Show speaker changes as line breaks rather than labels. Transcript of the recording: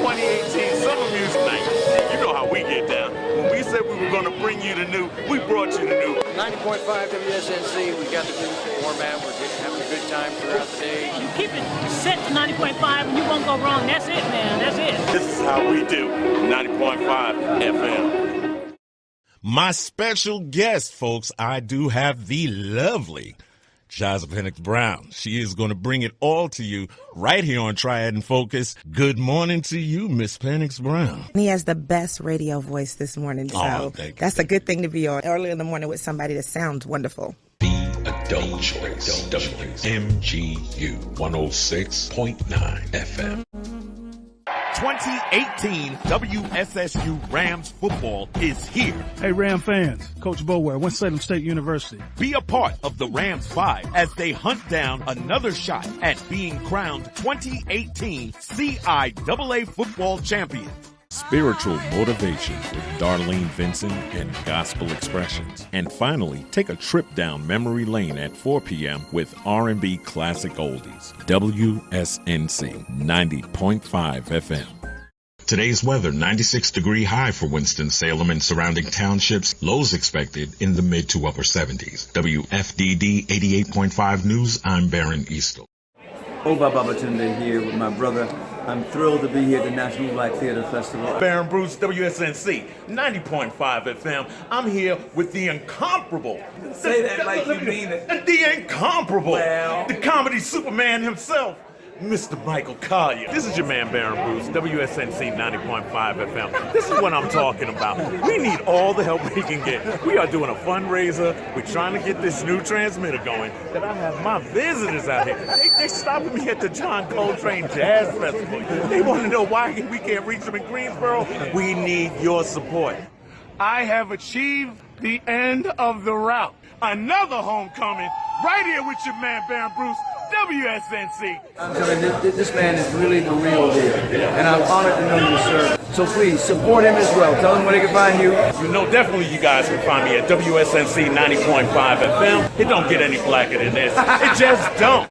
2018 Summer Music Night. You know how we get down. When we said we were going to bring you the new, we brought you the new.
90.5 WSNC, we got the new format. We're getting, having a good time throughout the day.
You keep it set to 90.5 and you won't go wrong. That's it, man. That's it.
This is how we do 90.5 FM.
My special guest, folks, I do have the lovely Jazza Penix Brown. She is going to bring it all to you right here on Triad and Focus. Good morning to you, Miss Penix Brown.
He has the best radio voice this morning, so
Oh, thank you.
that's a good thing to be on early in the morning with somebody that sounds wonderful.
The Adult Choice. WMGU 106.9 FM.
2018 WSSU Rams football is here.
Hey, Ram fans, Coach Bower, Winston-Salem State University.
Be a part of the Rams Five as they hunt down another shot at being crowned 2018 CIAA football champion.
Spiritual motivation with Darlene Vinson and gospel expressions. And finally, take a trip down memory lane at 4 p.m. with R&B classic oldies. WSNC 90.5 FM.
Today's weather 96 degree high for Winston-Salem and surrounding townships. Lows expected in the mid to upper 70s. WFDD 88.5 News. I'm Baron Eastel.
Oh, Oba Babatunde here with my brother. I'm thrilled to be here at the National Black Theater Festival.
Baron Bruce, WSNC 90.5 FM. I'm here with the incomparable.
Say that like you mean it.
The incomparable.
Well.
The comedy Superman himself. Mr. Michael Colyar. This is your man, Baron Bruce, WSNC 90.5 FM. This is what I'm talking about. We need all the help we can get. We are doing a fundraiser. We're trying to get this new transmitter going. That I have my visitors out here. They, they stopping me at the John Coltrane Jazz Festival. They want to know why we can't reach them in Greensboro. We need your support. I have achieved the end of the route. Another homecoming right here with your man, Baron Bruce, WSNC.
I'm telling you, this, this man is really the real deal. And I'm honored to know you, sir. So please, support him as well. Tell him where they can find you.
You know, definitely you guys can find me at WSNC 90.5 FM. It don't get any blacker than this. It just don't.